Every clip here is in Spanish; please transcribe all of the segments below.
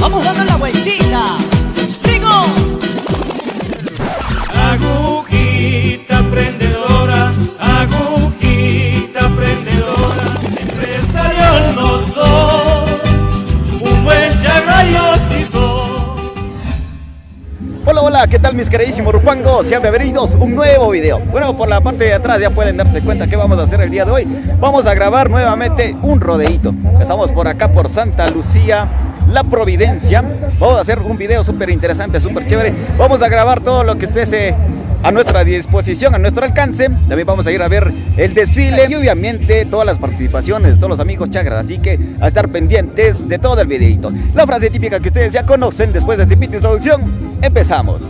Vamos dando la vueltita. ¡Digo! Agujita prendedora, agujita prendedora, empresario no soy, un buen chagrayo sí soy. Hola, hola, ¿qué tal mis queridísimos rupangos? Sean bienvenidos a un nuevo video. Bueno, por la parte de atrás ya pueden darse cuenta que vamos a hacer el día de hoy. Vamos a grabar nuevamente un rodeíto. Estamos por acá por Santa Lucía, La Providencia. Vamos a hacer un video súper interesante, súper chévere. Vamos a grabar todo lo que esté a nuestra disposición, a nuestro alcance. También vamos a ir a ver el desfile y obviamente todas las participaciones de todos los amigos chagras. Así que a estar pendientes de todo el videito. La frase típica que ustedes ya conocen después de esta introducción, empezamos.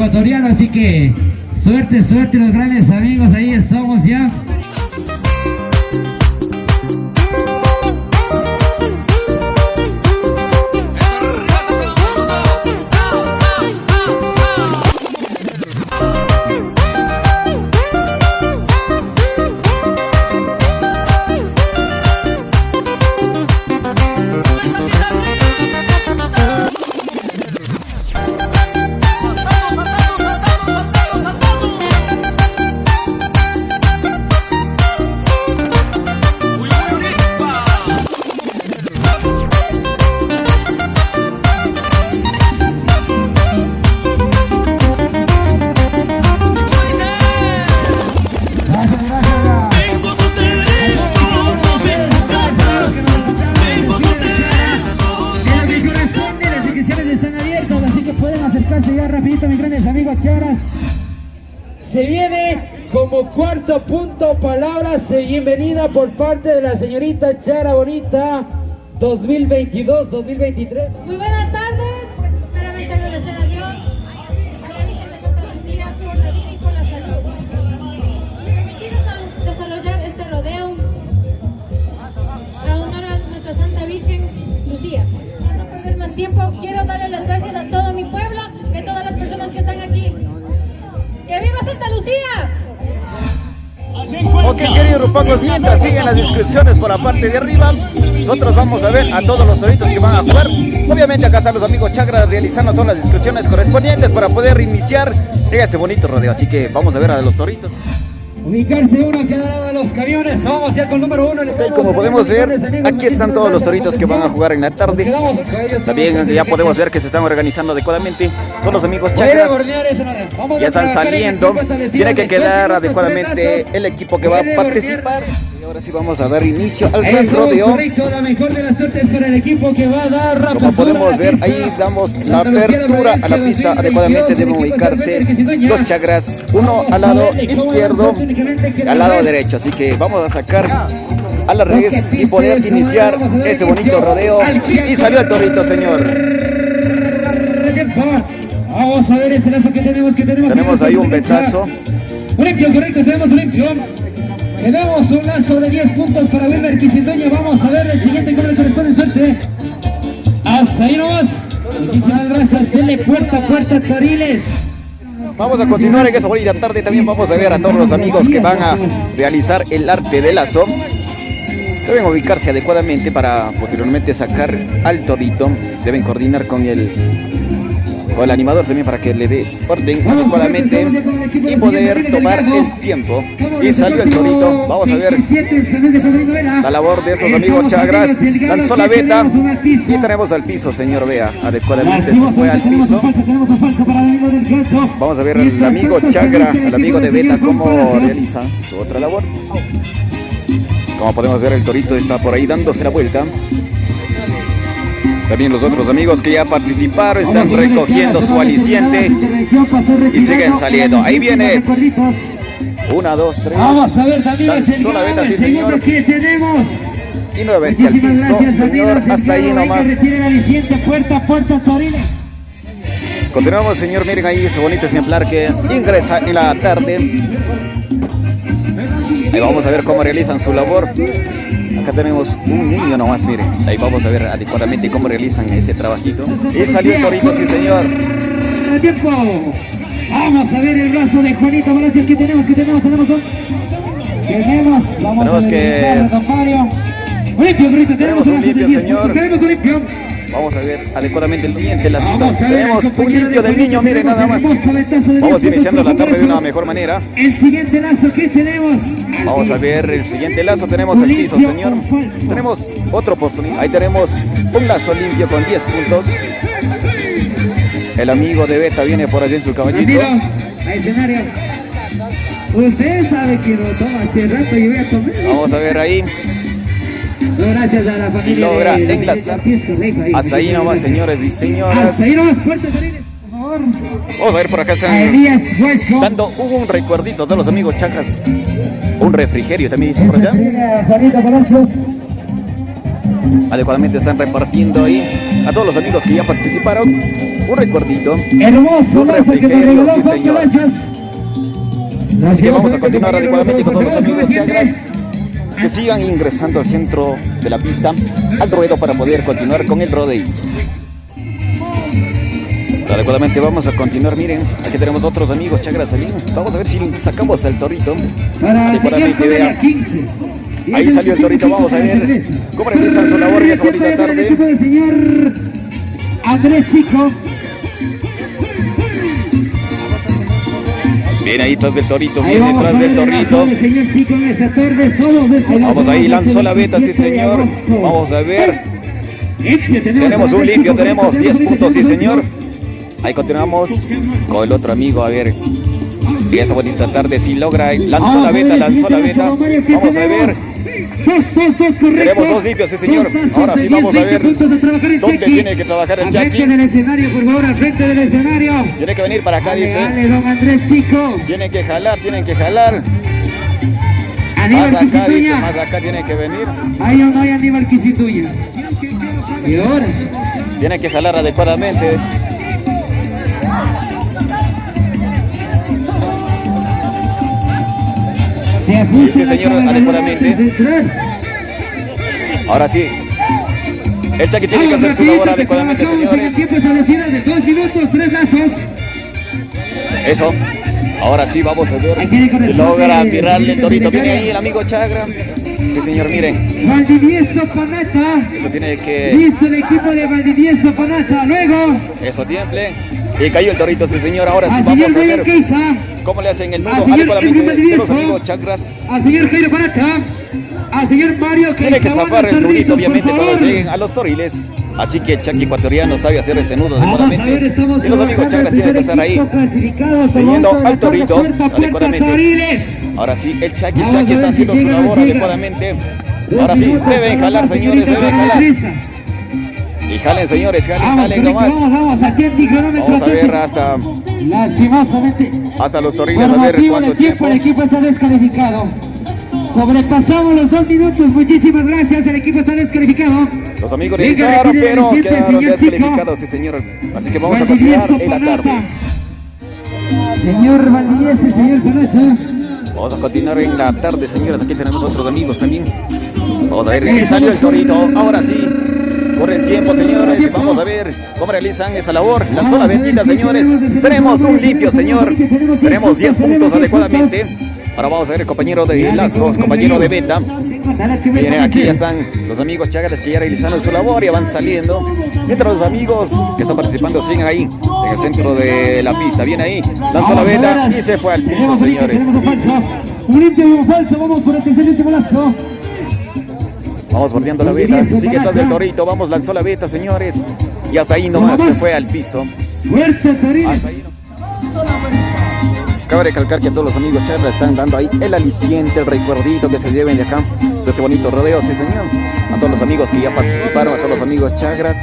Agroecuatoriano, así que suerte, suerte los grandes amigos, ahí estamos ya. Por parte de la señorita Chara Bonita 2022-2023. Muy buenas las inscripciones por la parte de arriba, nosotros vamos a ver a todos los toritos que van a jugar. Obviamente acá están los amigos chagras realizando todas las inscripciones correspondientes para poder iniciar este bonito rodeo. Así que vamos a ver a los toritos. Ubicarse uno cada lado de los camiones, vamos ya con número uno. Ok, como podemos ver, aquí están todos los toritos que van a jugar en la tarde. También ya podemos ver que se están organizando adecuadamente. Todos los amigos chagras ya están saliendo. Tiene que quedar adecuadamente el equipo que va a participar. Ahora sí vamos a dar inicio al gran rodeo. La mejor de las suertes para el equipo que va a dar Como podemos ver, ahí damos la apertura a la pista. 2022, Adecuadamente deben ubicarse los chagras, uno al lado izquierdo al la lado derecho. Así que vamos a sacar a la red y poder iniciar este bonito rodeo. Y salió el torito, señor. Vamos a ver ese lazo que tenemos, que tenemos. Tenemos ahí un betazo. Limpio, correcto, tenemos un limpio. Tenemos un lazo de 10 puntos para Wilmer Quisindoña. Vamos a ver el siguiente cómo le corresponde suerte. Hasta ahí nomás. Muchísimas gracias. Dele puerta a puerta, Toriles. Vamos a continuar en esta bonita tarde. También vamos a ver a todos los amigos que van a realizar el arte del lazo. Deben ubicarse adecuadamente para posteriormente sacar al torito. Deben coordinar con el con el animador también para que le dé orden adecuadamente y poder tomar el tiempo. Y salió el torito. Vamos a ver la labor de estos amigos Chagras. Lanzó la beta y tenemos al piso, señor Vea. Adecuadamente se fue al piso. Vamos a ver al amigo Chagra, al amigo de beta, cómo realiza su otra labor. Como podemos ver, el torito está por ahí dándose la vuelta. También los otros amigos que ya participaron están recogiendo su aliciente y siguen saliendo. Ahí viene. Una, dos, tres. Vamos a ver también el sí, señor. que tenemos. Y nuevamente al piso, gracias señor. Hasta ahí nomás. puerta a puerta. Continuamos, señor. Miren ahí ese bonito ejemplar que ingresa en la tarde. Ahí vamos a ver cómo realizan su labor. Acá tenemos un niño nomás, miren. Ahí vamos a ver adecuadamente cómo realizan ese trabajito. Y salió el torito, sí, señor. Tiempo. Vamos a ver el brazo de Juanito Palacios. ¿Qué tenemos? ¿Qué tenemos? Tenemos un... Tenemos, vamos Tenemos a que- limpio, tenemos Tenemos un limpio, 10 señor. puntos. Tenemos un limpio. Vamos a ver adecuadamente el siguiente lacito. Tenemos un limpio de del niño, miren nada más. Vamos 10 iniciando la tarde de una mejor manera. El siguiente lazo que tenemos. Vamos a ver el siguiente lazo. Tenemos el piso, señor. Tenemos otra oportunidad. Ahí tenemos un lazo limpio con 10 puntos. El amigo de Beta viene por allí en su caballito. Ramiro, a escenario. Usted sabe que lo toma hace rato y voy a comer. Vamos a ver ahí. Gracias a la familia. logra de- enlazar. de- Hasta ahí nomás, señores y señoras. Hasta ahí nomás, puertas por favor. Vamos a ver por acá están dando un recuerdito de los amigos chacras. Un refrigerio también dice por allá. Adecuadamente están repartiendo ahí a todos los amigos que ya participaron. Un recuerdito. Hermoso Un refrigerio, regaló sí, señor. Así que vamos a continuar adecuadamente con todos los amigos chagras que sigan ingresando al centro de la pista, al ruedo para poder continuar con el rodeo. Adecuadamente vamos a continuar, miren, aquí tenemos otros amigos chagras también. Vamos a ver si sacamos al torito. Para Adecuadamente, Miguel vea. Comedia 15. Ahí salió el torito, vamos a ver cómo realizan su labor esa bonita tarde. Andrés Chico. Viene ahí tras del torito, Ahí viene vamos tras del torito. brazo del señor Chico en esta tarde, todos desde la Vamos ahí, lanzó la beta, sí 17 de señor. Vamos a ver. Limpio, Tenemos un limpio, tenemos 10 tenemos puntos, sí un señor. Ahí continuamos con el otro amigo, a ver. Si esa bonita tarde, si logra, lanzó Vamos la beta, lanzó la beta. lazo, Mario, ¿qué Vamos a ver. Tenemos? Dos, dos, dos, correcto. Tenemos dos limpios, sí, señor. Ahora sí 10, vamos a 20 ver dónde tiene que trabajar el frente del escenario, por favor, al frente del escenario. Tiene que venir para acá, dice. dale, don Andrés Chico. Tienen que jalar, tienen que jalar. Aníbal Más acá, dice, más acá tiene que venir. Ahí o no hay Aníbal Quisituña. Y ahora, Tiene que jalar adecuadamente. Ajusta Sí, señor, adecuadamente. Ahora sí. El Chucky tiene que hacer su labor adecuadamente, señores. de dos minutos, tres lazos. Eso. Ahora sí, vamos a ver logra el mirarle el torito. Viene ahí el amigo Chagra. Sí, señor, miren. Valdivieso Panata. Eso tiene que. Listo el equipo de Valdivieso Panata. Luego, Eso tiemple. Y cayó el torito, sí, señor. Ahora sí, vamos señor a ver cómo le hacen el nudo adecuadamente de los amigos Chagras. al señor Jairo Panata, al señor Mario Tiene que zafar el nudito, obviamente, cuando lleguen a los toriles. Así que el Chucky ecuatoriano sabe hacer ese nudo adecuadamente. Y los amigos el tienen que estar ahí. teniendo al torito adecuadamente. Ahora sí, el Chucky, el está haciendo su labor adecuadamente. Ahora sí, deben jalar, la señores, deben jalar. Y jalen, señores, jalen, jalen nomás. vamos, a ver hasta, Lastimosamente, hasta los toriles, por a ver cuánto de tiempo, tiempo. el equipo está descalificado. Sobrepasamos los dos minutos, muchísimas gracias, el equipo está descalificado. Los amigos retire pero quedaron descalificados, sí, señor. Así que vamos a continuar en la tarde. Señor Valdivieso y señor Panacha. Vamos a continuar en la tarde, señores. Aquí tenemos otros amigos también. Vamos a ver, salió el torito. Ahora sí. Corre el tiempo, señores. Vamos a ver cómo realizan esa labor. Lanzó la bendita, señores. Tenemos un limpio, señor. Tenemos 10 puntos adecuadamente. Ahora vamos a ver el compañero de Lazo, el compañero de Beta. Miren, aquí ya están los amigos chagras que ya realizaron su labor y van saliendo. Mientras los amigos que están participando siguen ahí, en el centro de la pista. Viene ahí, lanzó la Vamos a veta ver, y se fue al piso, señores. Un limpio y un falso. Vamos por el tercer último lazo. Vamos bordeando la veta, sigue atrás del torito, vamos, lanzó la veta, señores. Y hasta ahí nomás se fue al piso. Fuerte Torino. Cabe recalcar que a todos los amigos charlas están dando ahí el aliciente, el recuerdito que se lleven de acá, de este bonito rodeo, sí señor. A todos los amigos que ya participaron, a todos los amigos chagras,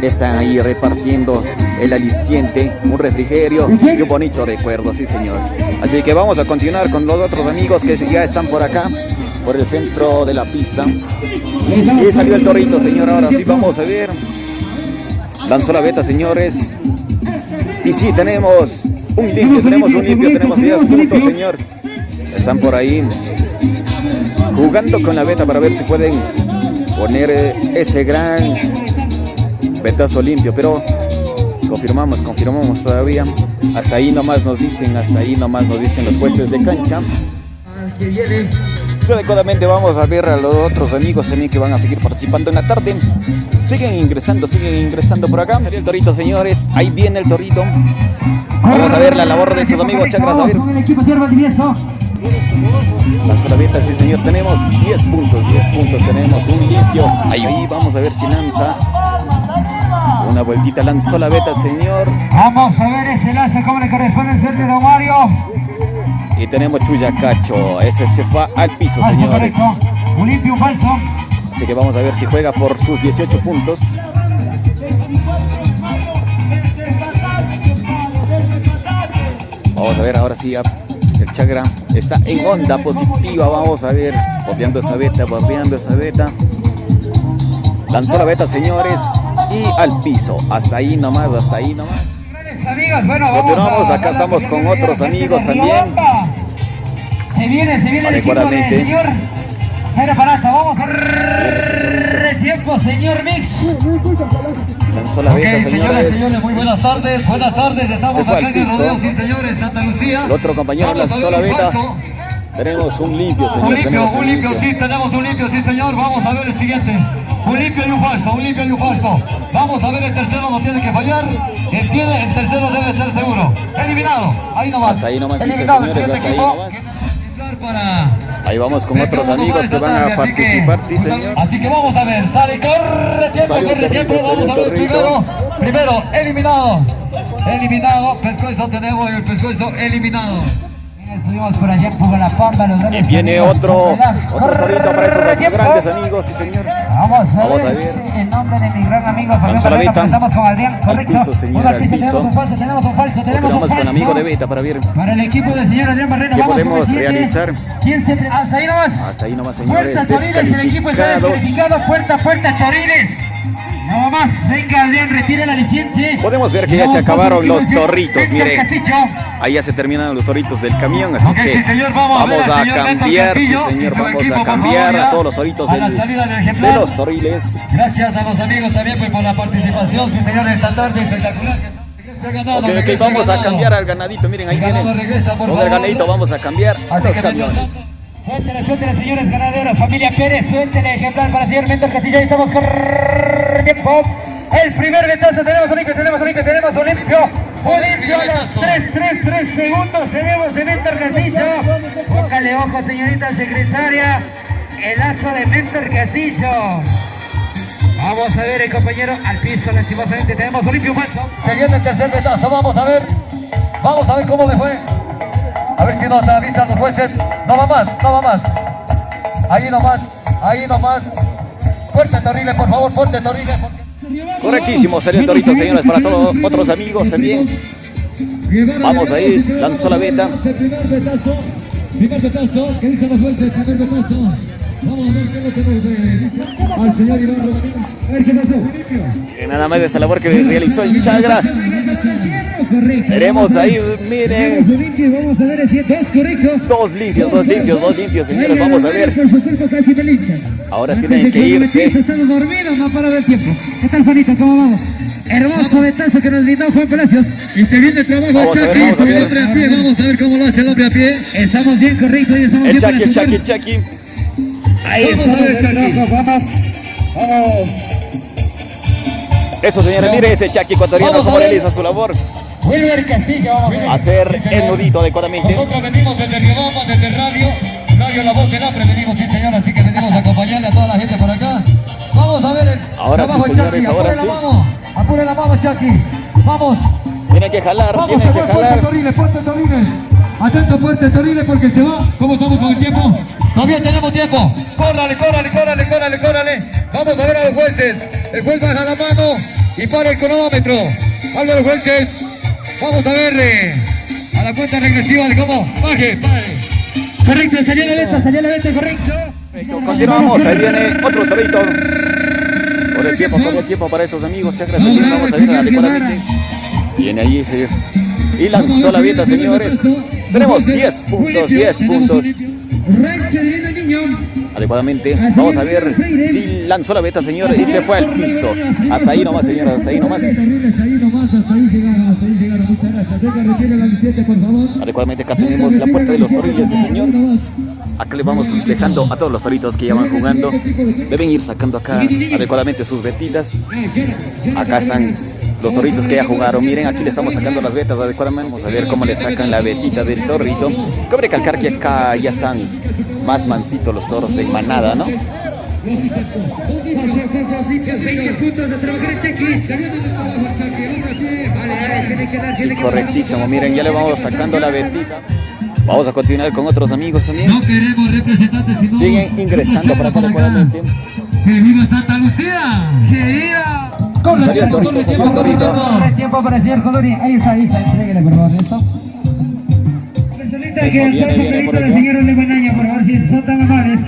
están ahí repartiendo el aliciente, un refrigerio y un bonito recuerdo, sí señor. Así que vamos a continuar con los otros amigos que ya están por acá, por el centro de la pista. Y salió el torito, señor. Ahora sí vamos a ver. Lanzó la beta, señores. Y sí, tenemos un limpio, tenemos un limpio, tenemos 10 puntos, señor. Están por ahí jugando con la beta para ver si pueden poner eh, ese gran betazo limpio, pero confirmamos, confirmamos todavía. Hasta ahí nomás nos dicen, hasta ahí nomás nos dicen los jueces de cancha. Que viene. Adecuadamente vamos a ver a los otros amigos también que van a seguir participando en la tarde. Siguen ingresando, siguen ingresando por acá. Salió el torito, señores. Ahí viene el torito. Vamos a ver la labor de sus amigos chakras. A ver, el la beta, sí señor. Tenemos 10 puntos, 10 puntos. Tenemos un limpio. Ahí, vamos a ver si lanza. Una vueltita lanzó la beta, señor. Vamos a ver ese lazo como le corresponde suerte de Don Mario. Y tenemos Chuyacacho. Ese se fue al piso, señores. correcto. Un limpio, un falso. Así que vamos a ver si juega por sus 18 puntos. Vamos a ver ahora sí, el Chagra está en onda positiva. Vamos a ver, bordeando esa beta, bordeando esa beta. Lanzó la beta, señores, y al piso. Hasta ahí nomás, hasta ahí nomás. Grandes amigos, bueno, vamos Continuamos, acá estamos con otros amigos también. Se viene, se viene el equipo del señor. Jairo Parata, vamos a el tiempo, señor Mix. Lanzó la Ok, beta, señoras, señores. señores, muy buenas tardes, buenas tardes, estamos acá en el rodeo, sí señores, Santa Lucía. El otro compañero Vamos lanzó la un beta. falso. Tenemos un limpio, señor. Un limpio, un limpio, sí, tenemos un limpio, sí señor, vamos a ver el siguiente. Un limpio y un falso, un limpio y un falso. Vamos a ver el tercero, no tiene que fallar. El, tiene, el tercero debe ser seguro. Eliminado, ahí nomás. Hasta ahí nomás, dice, Eliminado, el señores, siguiente equipo. Ahí vamos con otros Dejamos amigos que van a participar, sí, señor. Así que vamos a ver, sale, corre tiempo, corre tiempo, vamos a ver primero, primero, eliminado, eliminado, pescuezo tenemos el pescuezo eliminado. Estuvimos por allá en los Y grandes viene amigos. otro, otro para estos Corre tiempo. grandes amigos, sí señor. Vamos a, Vamos a ver, ver. en nombre de mi gran amigo Fabián Barrera, con Adrián, Al piso, señor, al piso, tenemos un falso, tenemos un falso, tenemos un falso. con amigo de Beta para ver. Para el equipo del señor Adrián Barrera, ¿Qué vamos podemos realizar? ¿Quién se... Hasta ahí nomás. Hasta ahí nomás, señores. Puerta Torines, el equipo está descalificado. Puerta, puerta Torines. No más, venga Adrián, retire la aliciente. Podemos ver que ya Vamos se acabaron los torritos, miren. Ahí ya se terminaron los toritos del camión, así Ok, que sí, señor, vamos a ver a cambiar, sí Castillo señor, vamos equipo, a cambiar favor, a todos los toritos A del- de los toriles. Gracias a los amigos también pues, por la participación, sí señor, esta tarde espectacular. ganado, Ok, ok, regrese el vamos a ganado. cambiar al ganadito, miren, ahí viene. Con el ganadito vamos a cambiar Así los camiones. Tanto, Suéltele, suéltele, señores ganaderos. Familia Pérez, suéltele, ejemplar para señor Mentor Castillo. Ahí estamos tiempo. El primer vetazo, tenemos un limpio, tenemos un limpio, tenemos un limpio. Un limpio a los 3, 3, 3 segundos. Tenemos de Mentor Castillo. Póngale ojo, señorita secretaria. El lazo de Mentor Castillo. Vamos a ver el compañero al piso, lastimosamente. Tenemos un limpio falso. Se viene el tercer vetazo, vamos a ver. Vamos a ver cómo le fue. A ver si nos avisan los jueces. No va más, no va más. Ahí nomás, ahí nomás. Fuerte Torrile, por favor, fuerte Torrile. porque- Correctísimo, salió el torito, señores, para todos otros amigos también. Vamos ahí, lanzó la beta. Primer betazo, primer betazo, ¿qué dicen los jueces? Primer betazo. Vamos a ver qué es lo que nos dice al señor Iván Rodríguez. A ver qué pasó. Que Nada más de esta labor que realizó el Chagra. Correcto. Tenemos ahí, miren. Dos correcto. limpios, dos limpios, dos limpios, señores. Vamos a ver. Ahora tienen que irse. dormidos, no ha parado el tiempo. ¿Qué tal, Juanito? ¿Cómo vamos? Hermoso betazo que nos brindó Juan Palacios. Y se viene el trabajo Vamos a ver, Chucky, vamos a con el ver. hombre a pie. Vamos a ver cómo lo hace el hombre a pie. Estamos bien correctos y estamos El bien Chucky, el para Chucky, el Chucky. Ahí Vamos está a ver, el Chucky. trabajo, vamos. Vamos. Eso, señores, mire ese Chucky ecuatoriano cómo realiza su labor. Wilber Castillo, vamos a ver. Hacer Sí, el nudito adecuadamente. Nosotros venimos desde Riobamba, desde Radio, Radio La Voz del Hambre, venimos, sí señor, así que venimos a acompañarle a toda la gente por acá. Vamos a ver el Ahora sí, trabajo de señores, Chucky, ahora apure sí. la mano, apure la mano Chucky, vamos, Tiene que jalar, vamos, tiene que jalar. Toriles, Fuerte Toriles, atento Fuerte Toriles porque se va, ¿cómo estamos con el tiempo? Todavía tenemos tiempo, córrale, córrale, córrale, córrale, córrale, vamos a ver a los jueces, el juez baja la mano y para el cronómetro, habla los jueces, vamos a ver eh, a la cuenta regresiva de cómo, baje, baje. Correcto, salió la venta, salió la venta, correcto. Continuamos, ahí viene otro torito. Por el tiempo, por el tiempo para estos amigos. Vamos, aquí vamos a ver adecuadamente. Viene ahí, señor. Y lanzó la vieta, señores. Tenemos 10 puntos, 10 puntos. Adecuadamente. Vamos a ver si lanzó la vieta, señores, y se fue al piso. Hasta ahí nomás, señores, hasta ahí nomás. Adecuadamente acá tenemos la puerta de los torillos, señor. Acá le vamos dejando a todos los toritos que ya van jugando. Deben ir sacando acá adecuadamente sus vetitas. Acá están los toritos que ya jugaron. Miren, aquí le estamos sacando las vetas adecuadamente. Vamos a ver cómo le sacan la vetita del torrito. Cabe recalcar que acá ya están más mansitos los toros en manada, ¿no? Sí, correctísimo. Miren, ya le vamos sacando la vetita. Vamos a continuar con otros amigos también. No queremos representantes, sino Siguen ingresando para acá adecuadamente. ¡Que viva Santa Lucía! ¡Que viva! Corre, el corre, el tiempo para señor. Ahí está, ahí está. Entréguele, por favor, esto. Que viene, el viene por del acá. señor Leguanaño, por favor, si son tan amables.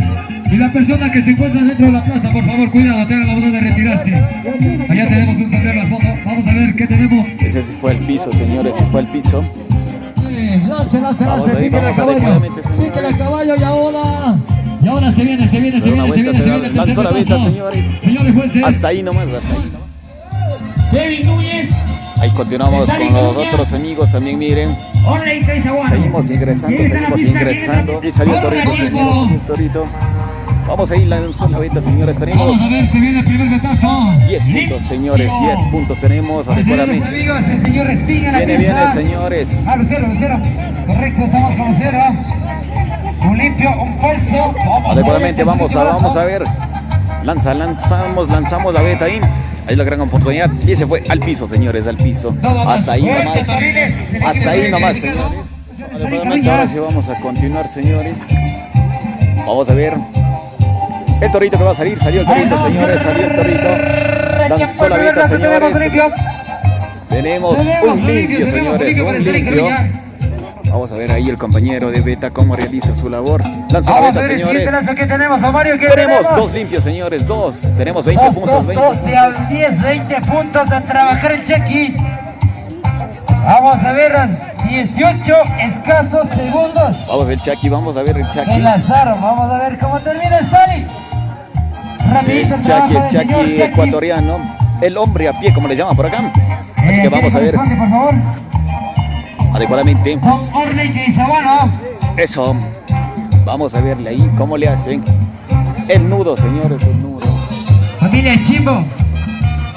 Y la persona que se encuentra dentro de la plaza, por favor, cuidado, tengan la bondad de retirarse. Allá tenemos un sombrero al fondo. Vamos a ver qué tenemos. Ese sí fue el piso, señores, sí fue el piso. Sí, lance, lance, lance, al vamos caballo. señores. Píquele al caballo y ahora. Y ahora se viene, se viene, se viene, se viene, se viene. el lanzó la vista, señores. Señores jueces, Hasta ahí nomás, hasta ahí nomás. Kevin Núñez. Ahí continuamos con los otros amigos también, miren. Seguimos ingresando, seguimos ingresando. Y salió el el. Vamos ahí, lanzó la venta, señores. Tenemos Vamos a ver, se viene el primer betazo. 10 puntos, señores. 10 puntos tenemos adecuadamente. amigos, el señor Espina en la Viene, viene, señores. Ah, Lucero, Lucero. Correcto, estamos con Lucero. Un limpio, un falso. Vamos Adecuadamente, a vamos a, vamos a ver. Lanza, lanzamos, lanzamos la beta ahí. Ahí la gran oportunidad. Y se fue al piso, señores, al piso. Hasta ahí nomás. Hasta ahí nomás, señores. Adecuadamente, ahora sí vamos a continuar, señores. Vamos a ver. El torito que va a salir, salió el torito, señores, salió el torito. Lanzó la beta, señores. Tenemos un limpio, señores, un limpio. Vamos a ver ahí el compañero de Beta cómo realiza su labor. Lanzó la Vamos a ver el señores. siguiente que tenemos, Mario. ¿qué Tenemos dos limpios, señores, dos. Tenemos 20 Dos, puntos, dos, 20 dos, de puntos. a 10, 20 puntos a trabajar el check-in. Vamos a ver los 18 escasos segundos Vamos a ver Chucky, vamos a ver el Chucky. lanzaron. Vamos a ver cómo termina Stalin. Rapidito El el Chucky, el señor Chucky. ecuatoriano. El hombre a pie, como le llaman por acá. Así Eh, que vamos a ver responde, por favor. Adecuadamente. Con Orley de Izabano. Eso. Vamos a verle ahí cómo le hacen. El nudo, señores, el nudo. Familia Chimbo.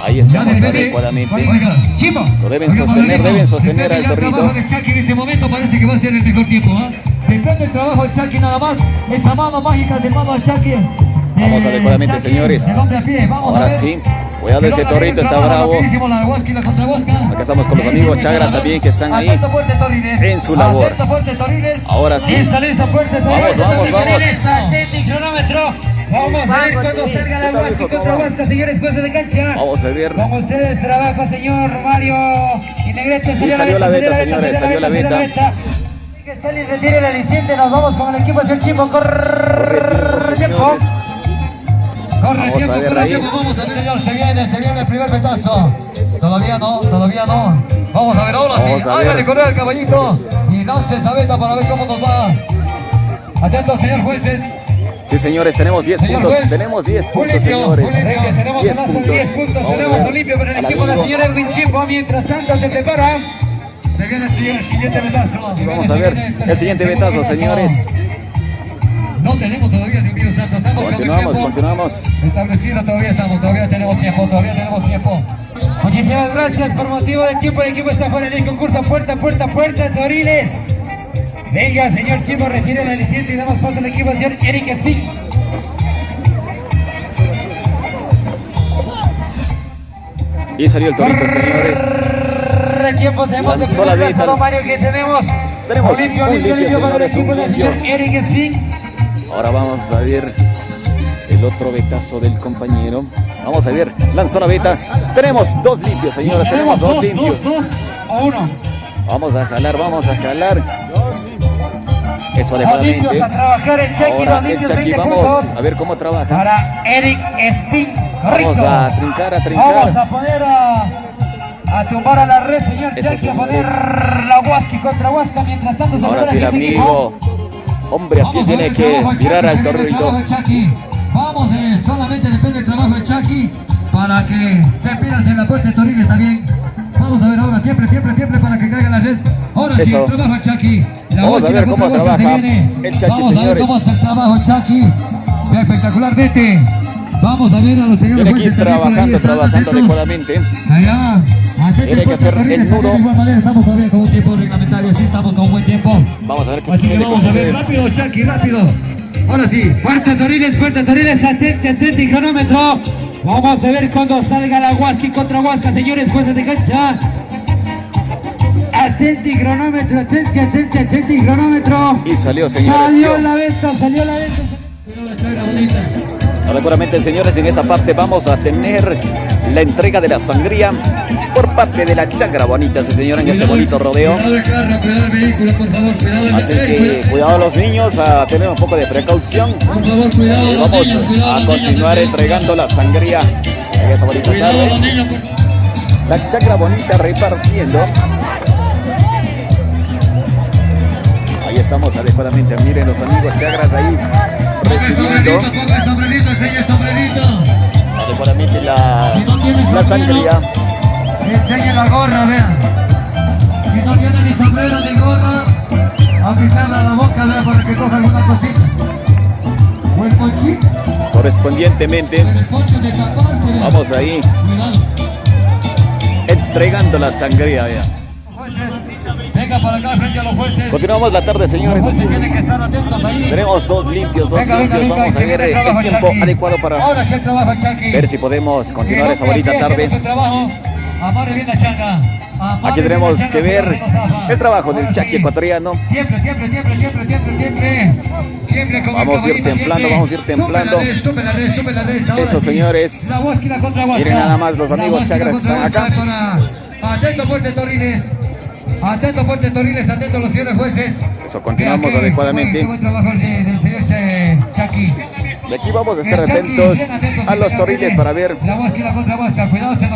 Ahí estamos adecuadamente. Oiga, Chimbo. Lo deben sostener, deben sostener al torrito. del Chucky en este momento parece que va a ser el mejor tiempo, ¿ah? Depende del trabajo del Chucky nada más. Esa mano mágica del mano del Chucky. Vamos Eh, adecuadamente, Chucky, señores. El a pie, vamos a Ahora ver. sí. Cuidado, ese torrito está bravo. la la. Acá estamos con los amigos Chagras también que están ahí en su labor. Ahora sí. Listo, listo, fuerte, Vamos, vamos, vamos. Vamos a ver cuando salga la ¿Qué tal, Huasca contra ¿Cómo Huasca, señores jueces de cancha. Vamos a ver. Con ustedes trabajo, señor Mario y Negrete. Sí, salió la beta, señores, salió la beta. Que Stalin retire el aliciente, nos vamos con el equipo hacia el Chimbo. Corre tiempo. Corre Vamos a tiempo, ver corre ahí. tiempo, vamos a ver, señor, se viene, se viene el primer petazo. Todavía no, todavía no. Vamos a ver, ahora sí, Vamos a hágale correr al caballito y lance esa beta para ver cómo nos va. Atentos, señor jueces. Sí, señores, tenemos 10 Señor puntos. juez. Tenemos 10 puntos, Olimpio, señores. Olimpio, Tenemos 10 un lazo de puntos. 10 puntos, Vamos a tenemos ver un limpio para el equipo del señor Edwin Chimbo. Mientras tanto se prepara. Se viene el siguiente, el siguiente. Se Vamos viene, a ver viene el siguiente segundo betazo, señores. No tenemos todavía, Dios mío santo. Estamos Continuamos, continuamos. establecido. Todavía estamos, todavía tenemos tiempo, todavía tenemos tiempo. Muchísimas gracias por motivo del tiempo. El equipo está fuera del concurso. Puerta, puerta, puerta, Toriles. Venga, señor Chimo, retire la licencia y damos paso al equipo señor Eric Stick. Y salió el torito, señores. El tiempo tenemos de primer Mario, que tenemos. Tenemos Olimpio, un Olimpio, limpio, Olimpio el señores, Ahora vamos a ver el otro betazo del compañero. Vamos a ver, lanzó la beta. Tenemos dos limpios, señores. Tenemos dos limpios. dos, dos o uno. Vamos a jalar, vamos a jalar. Eso adecuadamente. a trabajar el Chucky, Ahora el Chucky, 20 vamos a ver cómo trabaja. Para Eric Stick. Vamos a trincar, a Vamos trincar. a poner a, a tumbar a la red, señor Chucky, a poner la Huasca contra Huasca. Mientras tanto, Ahora saludar sí, el amigo. Hombre, aquí tiene el que tirar al torrito. Vamos, eh, solamente depende del trabajo de Chucky para que te en la puerta de Torines también. Vamos a ver ahora, siempre, siempre, siempre para que caiga la red. Ahora sí, Eso. el trabajo de Chucky. La Vamos a ver cómo trabaja viene. el Chucky, Vamos a ver señores. cómo hace el trabajo Chucky. Espectacularmente. Vamos a ver a los señores Tiene que ir trabajando, trabajando adecuadamente. Allá, Tiene que hacer el nudo. Estamos todavía con un tiempo reglamentario, sí, estamos con un buen tiempo. Vamos a ver qué Así que vamos a ver, rápido, Chucky, rápido. Ahora sí, puerta Toriles, puerta Toriles, atente, atente, y cronómetro. Vamos a ver cuando salga la Huasca contra Huasca, señores jueces de cancha. Atente, y cronómetro, atente, atente, atente, y cronómetro. Y salió, señores. Salió la venta, salió la venta. Adecuadamente, señores, en esta parte vamos a tener la entrega de la sangría por parte de la chagra bonita, sí, señor, en este bonito rodeo. Así eh, que cuidado a los niños, a tener un poco de precaución. Y los vamos a continuar entregando la sangría en esta bonita tarde. La chagra bonita repartiendo. Ahí estamos adecuadamente. Miren los amigos chagras ahí recibiendo adecuadamente la, la sangría. Enseña la gorra, vean. Si no tiene ni sombrero ni gorra, aplicarla a la boca, vean, para que coja alguna cosita. O el ponchito, Correspondientemente, vean. vamos ahí entregando la sangría. vea. Jueces, venga para acá frente a los jueces. Continuamos la tarde, Los señores. jueces tienen que estar atentos ahí. Tenemos dos limpios, dos Venga, limpios. venga, Vamos a ver el tiempo Chucky. adecuado para Ahora sí el trabajo, ver si podemos continuar esa bonita tarde. Aquí tenemos que ver el trabajo del sí. ecuatoriano. Siempre, siempre, siempre, siempre, siempre, siempre. Siempre con Vamos a ir templando, vamos a ir templando. Eso, señores. Miren nada más los amigos chagras que están acá. Atento, fuerte Torines. Atento, fuerte Torines. Atento los señores jueces. Eso, continuamos adecuadamente. buen- trabajo el de- del señor Chucky. De aquí vamos a estar El atentos a los torriles para ver.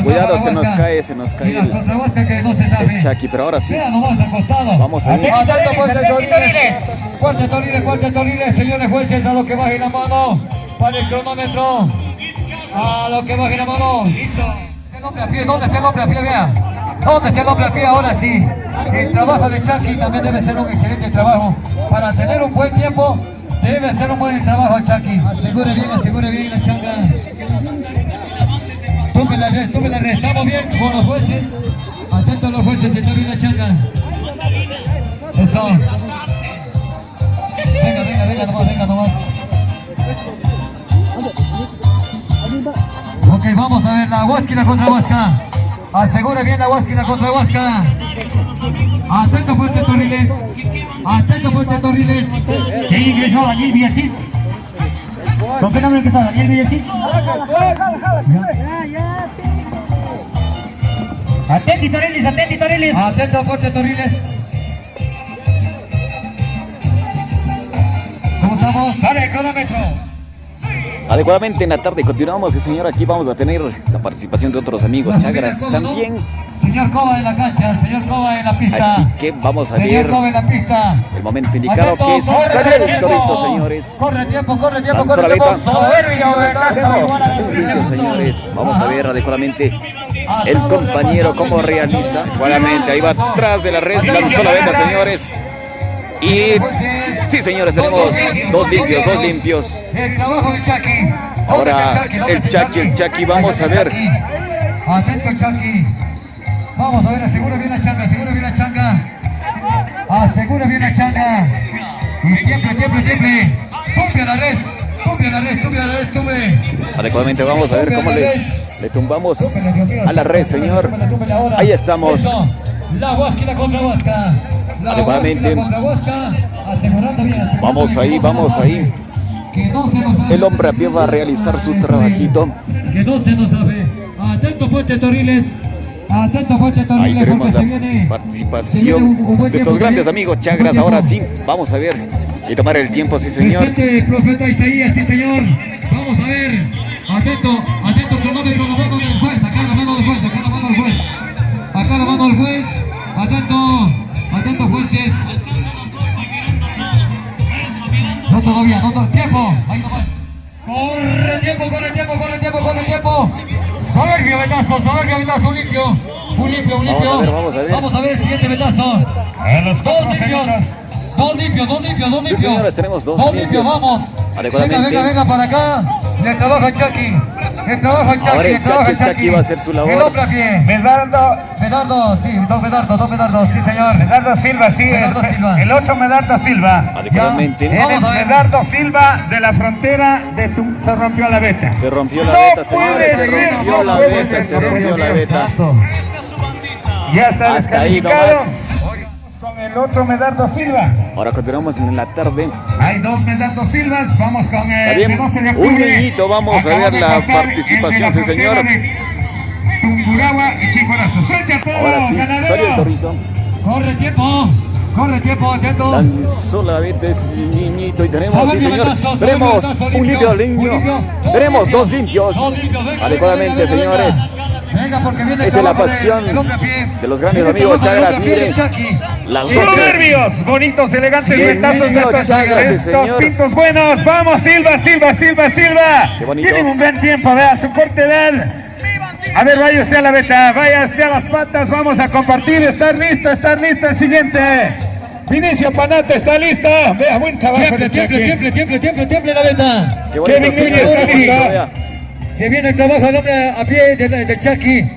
Cuidado, se nos cae, se nos cae el- contra Huasca que no se sabe. el Chucky, pero ahora sí. Vamos a ver. Atento, fuerte Toriles. Fuerte Toriles, señores jueces, a lo que baje la mano para el cronómetro. A lo que baje la mano. El hombre a pie, ¿dónde está el hombre a pie? Vea. ¿Dónde está el hombre a pie? Ahora sí. El trabajo de Chucky también debe ser un excelente trabajo. Para tener un buen tiempo, debe ser un buen trabajo Chucky. Asegure bien, asegure bien la changa. Tome la red, tome la red. Estamos bien con los jueces. Atentos a los jueces, está bien la changa. Eso. Venga, venga, venga nomás, venga nomás. Ok, vamos a ver la Huasquina contra Huasca. Asegure bien la Huasquina contra Huasca. Atento fuerte Torriles. Atento fuerte Torriles. ¿Quién ingresó? Daniel Villasís. ¿Con qué nombre empezó? Daniel Villasís. Atenti Torriles, atenti Torriles. Atento fuerte Torriles. ¿Cómo estamos? Dale cronómetro. Adecuadamente en la tarde continuamos, sí, señor. Aquí vamos a tener la participación de otros amigos chagras también. Señor Coba en la cancha, señor Coba en la pista. Así que vamos a Señor ver Coba en la pista. el momento indicado Atento, que corre, sale el tiempo. torito, señores. Corre tiempo, corre tiempo, corre tiempo. señores. Vamos a ver adecuadamente el compañero cómo realiza. Igualmente, ahí va atrás de la red, lanzó la beta, señores. Y Sí, señores, tenemos dos limpios, dos limpios. El trabajo de Chucky. Ahora, ¿Dónde está ¿Dónde el Chucky, el Chucky, vamos a ver. Atento Chucky. Vamos a ver, asegura bien la changa, asegura bien la changa. Asegura bien la changa. Y tiemple, tiemple, tiemple. Tumbe a la res. Tumbe a la res, tumbe a la res, tumbe. Adecuadamente vamos a ver cómo le, le tumbamos a la red, señor. Ahí estamos. La Huasca y la contra Huasca. La. Huasca la contra Huasca. Asegurando bien. asegurando Vamos ahí, vamos ahí. abre. Que no se nos abre. El hombre a pie va a realizar su trabajito. Que no se nos abre. Atento Fuerte Torriles. Atento Fuerte Ahí Torriles tenemos porque se la viene. participación un- un buen de estos tiempo grandes también. amigos Chagras. Ahora sí, vamos a ver y tomar el tiempo, sí, señor. Presente profeta Isaías, sí señor. Vamos a ver. Atento, atento, cronómetro, la mano del juez. Acá la mano del juez, acá la mano del juez. Acá la mano del juez. Atento, atento jueces. No todavía, no todo tiempo. Ahí nomás. Corre tiempo, corre tiempo, corre tiempo, corre tiempo. Soberbio vetazo, soberbio vetazo, un limpio. Un limpio, un limpio. Vamos a ver, vamos a ver. Vamos a ver el siguiente vetazo. Dos limpios. Dos limpios, dos limpios, dos limpios. señores, tenemos dos Dos limpios. limpios, vamos. Venga, venga, venga para acá. Le trabaja Chucky. Ahora el Chucky, Chucky va a hacer su labor. El hombre a pie. Medardo, Medardo, sí, dos Medardo, dos Medardo, sí señor. Medardo Silva, sí, Medardo el, Silva. el otro Medardo Silva. Adecuadamente. Ya. Él es. Medardo Silva de la frontera de tu... Se rompió la beta. Se rompió la No beta, señores. puede Se rompió no la beta, se no rompió la beta. Ya está Hasta ahí descalificado. El otro Medardo Silva. Ahora continuamos en la tarde. Hay dos Medardo Silvas. Vamos con el Está bien. de 12 de Un niñito, vamos a Acaba ver la el participación, sí, señor. Tungurahua y Chimborazo. Suelte a todos, Ahora sí, ganadero. el torrito. Corre tiempo. Corre tiempo, atento. Lanzó la beta ese niñito y tenemos, sí señor, vetazo, tenemos vetazo, un limpio limpio, limpio. tenemos dos limpios, Dos limpios, venga, adecuadamente venga, venga, señores, Venga, porque viene esa es la pasión de los grandes amigos Chagras, miren, las Soberbios, bonitos, elegantes retazos de estos, Chagras, sí, estos señor. pintos buenos. Vamos, Silva, Silva, Silva, Silva. Qué bonito. Tienen un buen tiempo, vea, su corte edad. A ver, vaya usted a la beta, vaya usted a las patas, vamos a compartir, estar listo, estar listo el siguiente. Vinicio Panate está listo. Vea, buen trabajo Tiemple, tiemple, tiemple, tiemple, tiemple, tiemple la bonito Kevin Núñez, está. vea. Se viene el trabajo del hombre a pie de, de, de Chucky.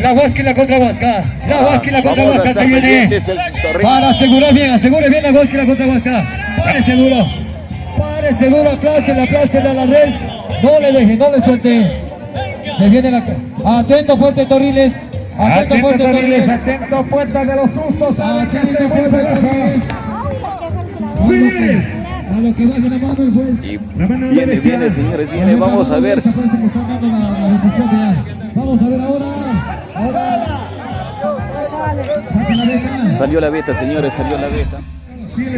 La Huasca y la contra Huasca. La Huasca y la contra Ah, Huasca se viene. Para asegurar bien, asegure bien la Huasca y la contra Huasca. Pare seguro. Pare seguro, aplástela, aplástela a la red. No le deje, no le suelte. Se viene la. Atento, fuerte Torriles. Atento, Atento, fuerte Torriles, Torriles. atento, puerta de los sustos. Atento, fuerte Torriles. Sí. A lo que baje la mano el juez. Y La mano viene, derecha. viene señores, viene, vamos a ver, Vamos a ver ahora. Salió la beta señores, salió la beta.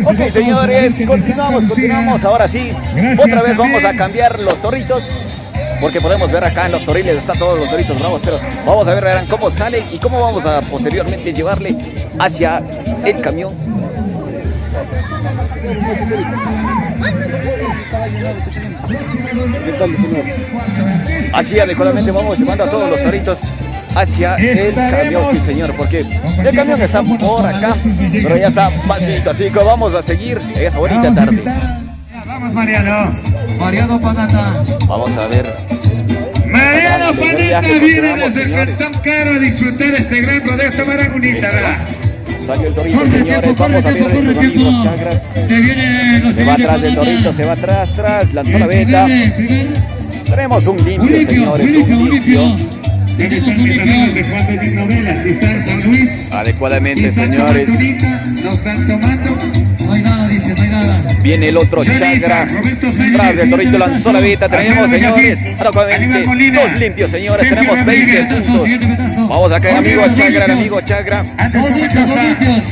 Ok señores, continuamos, continuamos, ahora sí, otra vez vamos a cambiar los torritos. Porque podemos ver acá en los torriles, están todos los torritos bravos, pero vamos a ver verán cómo salen y cómo vamos a posteriormente llevarle hacia el camión. Así adecuadamente vamos llevando a todos los torritos hacia el camión, sí señor, porque el camión está por acá, pero ya está vacío, así que vamos a seguir esa bonita tarde. Vamos, Mariano. Mariano Panata. Vamos a ver. Mariano viaje, viene desde el. Cantón Caro a disfrutar este gran rodeo. Esta maragunita, ¿verdad? Salió el torito, Corre señores. tiempo, corre Vamos a ver corre amigos chagras. Se viene Se va atrás del torito, se va atrás, atrás, lanzó la beta. Tenemos un limpio, Un limpio, un señores, limpio, un un limpio. limpio. ¿Dónde están mis amigos de Juan de Novelas? Si está en San Luis, si Adecuadamente, señores. tomando ahorita, no están tomando. Viene el otro chagra. Tras del torito lanzó la beta. Tenemos, señores. Molina, Dos limpios, señores. Tenemos 20 Rodríguez, puntos. Vamos acá, Dos amigo chagra, amigo chagra. Dos limpios, dos limpios.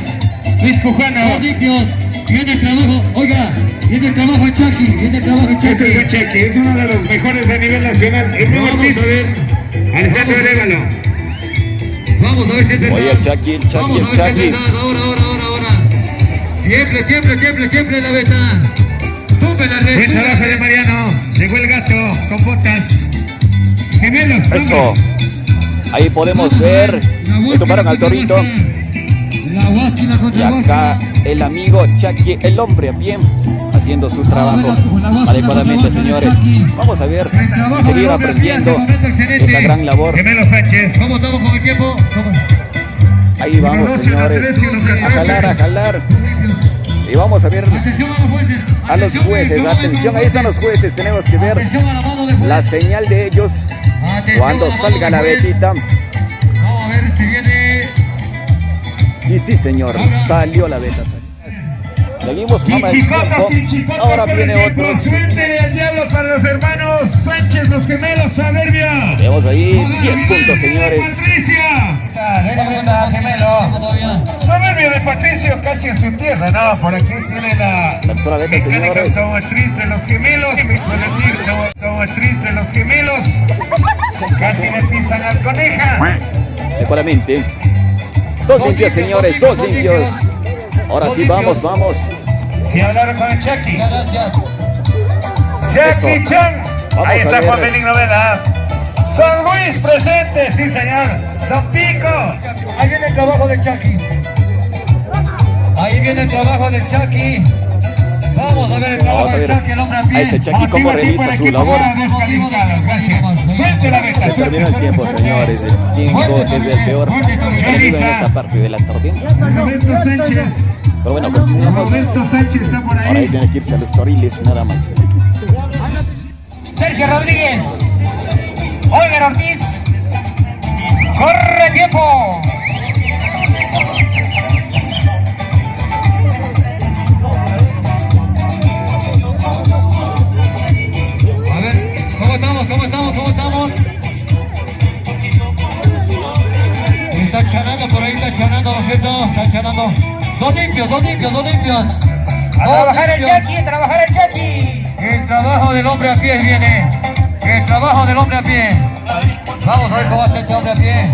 Luis Cujano. Dos limpios. Viene el trabajo, oiga, viene el trabajo de Chucky, viene el trabajo de Ese es Chucky. es uno de los mejores a nivel nacional. El primer Vamos piso, a ver. Alejandro Arevalo. Vamos a ver si verdad. Oye, el Chucky, el Chucky, Vamos el a ver si es Chucky. Ahora, ahora, ahora, Tiemble, tiemble, tiemble, tiemble la beta. Tumbe la red. Buen trabajo de. Mariano. Llegó el gato con botas. Gemelos, Eso. Ahí podemos ver. Le tomaron al torito. Y acá el amigo Chucky, el hombre pie, haciendo su trabajo adecuadamente, señores. Vamos a ver y seguir aprendiendo esta gran labor. Gemelo Sánchez. ¿Cómo estamos con el tiempo? Ahí vamos, señores, a jalar, a jalar. Y vamos a ver Atención a los jueces. a los jueces. Atención, ahí están los jueces. Tenemos que ver la señal de ellos Atención cuando salga la betita. Vamos a ver si viene. Y sí, señor, salió la beta. Seguimos, tiempo. pichicopa Ahora viene otro. Suerte del diablo para los hermanos Sánchez, los gemelos Soberbia. Tenemos ahí 10 puntos, señores. Patricia. Soberbia de Patricio, casi en su tierra. No, por aquí tiene la mecánica automotriz de los gemelos. Automotriz de los gemelos. Casi le pisan al coneja. Seguramente. Dos limpios, señores, dos limpios. Ahora sí, vamos, vamos. Si hablaron con el Chucky. Gracias. Jackie. Chan. Ahí está. Juan Belín Novela. San Luis presente, sí señor. Don Pico. Ahí viene el trabajo del Chucky. Ahí viene el trabajo del Chucky. Vamos a ver el trabajo a del Chucky, el hombre a a pie. este Chucky cómo realiza su labor. Se terminó el tiempo, señores. El tiempo es el peor enemigo en esta parte de la tarde. Roberto Sánchez. Pero bueno, continuamos. Roberto Sánchez está por Ahora ahí ahí. tiene que irse a los toriles, nada más. Sergio Rodríguez. Oliver Ortiz. Corre tiempo. A ver, ¿cómo estamos? ¿Cómo estamos? ¿Cómo estamos? Está chanando por ahí, está chanando, ¿no es cierto? Está chanando. Dos limpios, dos limpios, dos limpios. A Dos trabajar el. Chucky, a trabajar el Chucky. El trabajo del hombre a pie viene. El trabajo del hombre a pie. Vamos a ver cómo va a ser este hombre a pie.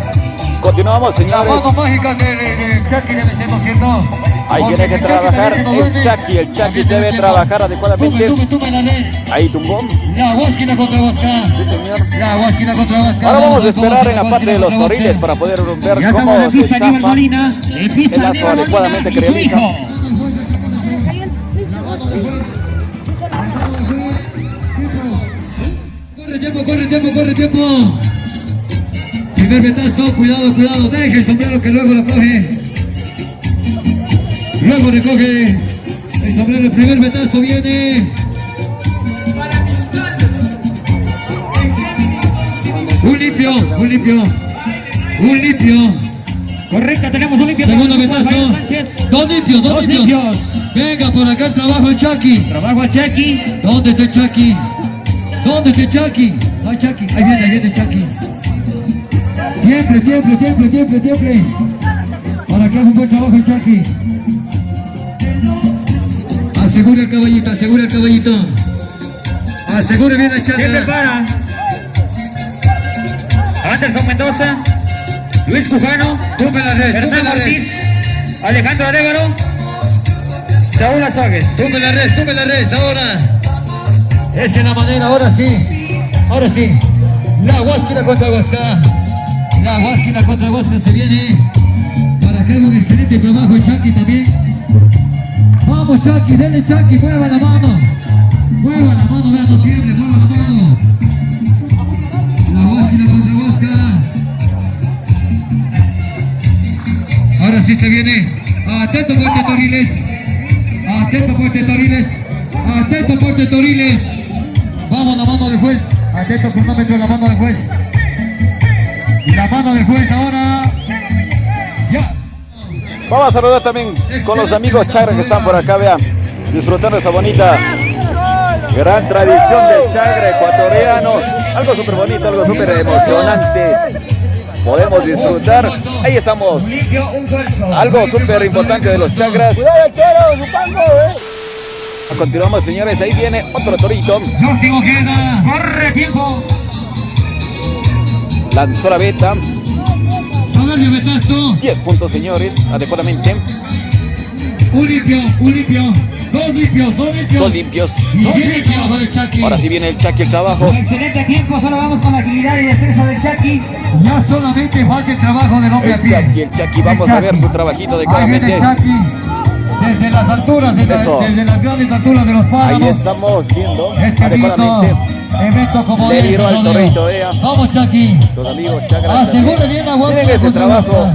Continuamos, Las señores. manos mágicas del, del- del Chucky debe ser, ¿no es cierto? Ahí tiene que trabajar el. Chucky. El Chucky debe trabajar adecuadamente. La. Ahí tumbó. La Huásquila contra Huasca. Sí, señor. La Huásquila contra Huasca. Ahora vamos a esperar en la la parte de los toriles para poder ver cómo la se zafa el lazo adecuadamente que realiza. Corre tiempo, corre tiempo, corre tiempo. Primer betazo, cuidado, cuidado. Deje el sombrero que luego lo coge. Luego recoge el sombrero. El primer betazo viene. Un limpio, un limpio. Un limpio. Correcto, tenemos un limpio. Segundo. Sánchez. Dos limpios, dos, Dos limpios. limpios. Venga, por acá el trabajo el Chucky. Trabajo a Chucky. ¿Dónde está el Chucky? ¿Dónde está el Chucky? No Chucky. Ahí viene, ahí viene Chucky. Tiemple, tiemple, tiemple, tiemple, tiemple. Para que haga un buen trabajo el Chucky. Asegura el caballito, asegura el caballito. Asegure bien la chata. prepara. Anderson Mendoza. Luis Cufano. Tumbe la red, Fernando la red. Ortiz. Alejandro Arevalo. Saúl Azogues. Tumbe la red, tumbe la red, ahora. Esa es la manera, ahora sí. Ahora sí. La Huásquila contra Huasca. La Huásquila contra Huasca se viene. Para que haga un excelente trabajo Chucky también. Vamos Chucky, denle Chucky, mueva la mano. Mueva la mano, vean, no tiemble, mueva la mano. La Huásquila contra Huasca. Ahora sí se viene. Atento Puerto Toriles. Atento Puerto Toriles. Atento Puerto Toriles. Vamos la mano del juez. Atento cronómetro la mano del juez. La mano del juez ahora. Ya. Vamos a saludar también con los amigos Chagra que están por acá, vean, disfrutando esa bonita gran tradición del Chagra ecuatoriano. Algo súper bonito, algo súper emocionante. Podemos disfrutar. Ahí estamos. Algo súper importante de los Chagras. Continuamos, señores. Ahí viene otro torito. Ojeda. Corre tiempo. Lanzó la beta. Soberbio Betazo. 10 puntos, señores. Adecuadamente. Un limpio, un limpio. dos limpios, dos limpios. Dos limpios. Y viene el trabajo del Chucky. Ahora sí viene el Chucky el trabajo. Excelente tiempo, solo vamos con la agilidad y destreza del Chucky. Ya solamente falta el trabajo del hombre a El pie. Chucky, el Chucky. Vamos a ver su trabajito Ahí viene adecuadamente. el Chucky. Desde las alturas, desde, las grandes alturas de los Ahí páramos. estamos viendo Este evento como Le este, al torrito, vea. Vamos, Chucky. los amigos Chagras. Asegure bien la. Miren ese trabajo.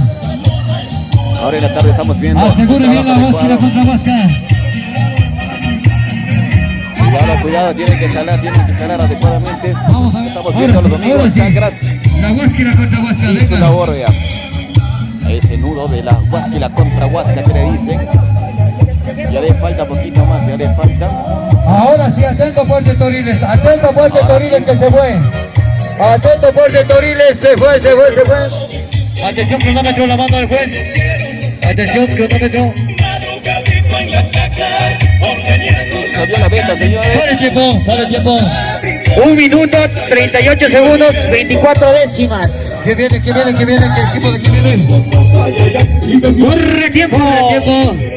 Ahora en la tarde estamos viendo. Asegure bien la adecuado. contra Huasca. Cuidado, cuidado, tienen que jalar, tienen que jalar adecuadamente. Vamos a ver. Estamos Ahora viendo a los amigos sí. Chagras La huasca contra Huasca. y su labor. Ese nudo de la huasquila contra huasca que le dicen. Ya le falta poquito más, ya le falta. Ahora sí, atento Fuerte Toriles, atento Fuerte Ahora Toriles sí. que se fue. Atento Fuerte Toriles, se fue, se fue, se fue. Atención, cronómetro, la mano del juez. Atención, cronómetro. Salió la venta, señores. Para el tiempo, para el tiempo. Un minuto, 38 segundos, 24 décimas. Que viene, que viene, que viene, que equipo de que viene. Corre tiempo. Tiempo.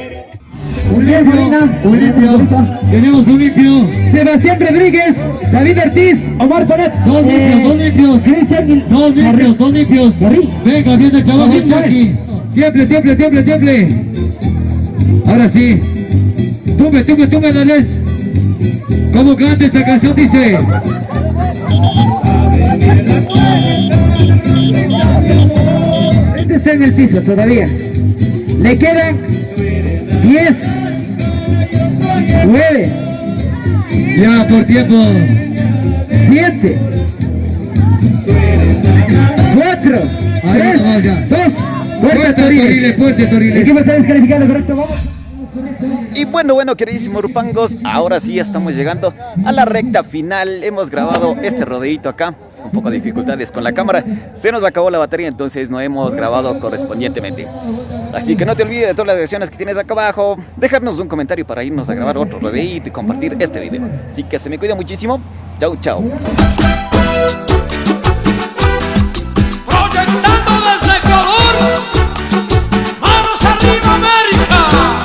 Un limpio. Tenemos un limpio. Sebastián Rodríguez, David Ortiz, Omar Sonet. Dos limpios, dos limpios. Dos limpios, dos limpios. Venga, viene el de Chucky. Tiemple, tiemple, tiemple, tiemple. Ahora sí. Tumbe, tumbe, tumbe, Andrés. ¿Cómo canta esta canción? Dice. Este está en el piso todavía. Le quedan 10, 9, Ya por tiempo. 7, 4, Ahí 3, nomás ya. 2, Fuerte Toriles, fuerte Toriles. equipo está descalificado, correcto, vamos. Y bueno, bueno, queridísimos Rupangos, ahora sí ya estamos llegando a la recta final. Hemos grabado este rodeito acá, un poco de dificultades con la cámara. Se nos acabó la batería, entonces no hemos grabado correspondientemente. Así que no te olvides de todas las direcciones que tienes acá abajo. Dejarnos un comentario para irnos a grabar otro rodeito y compartir este video. Así que se me cuida muchísimo. Chau, chau.